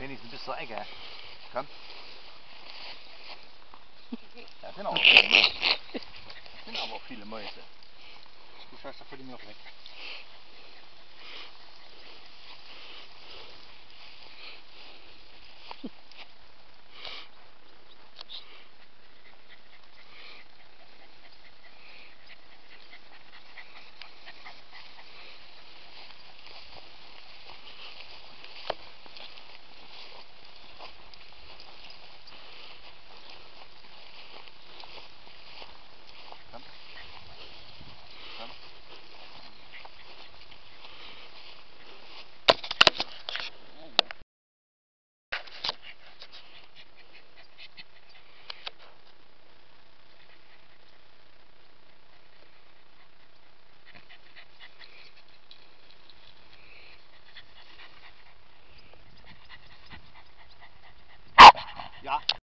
Wenigstens bis zur Ecke. Komm. Da sind, auch viele sind aber viele Mäuse. Du schaust da völlig noch weg. Ja.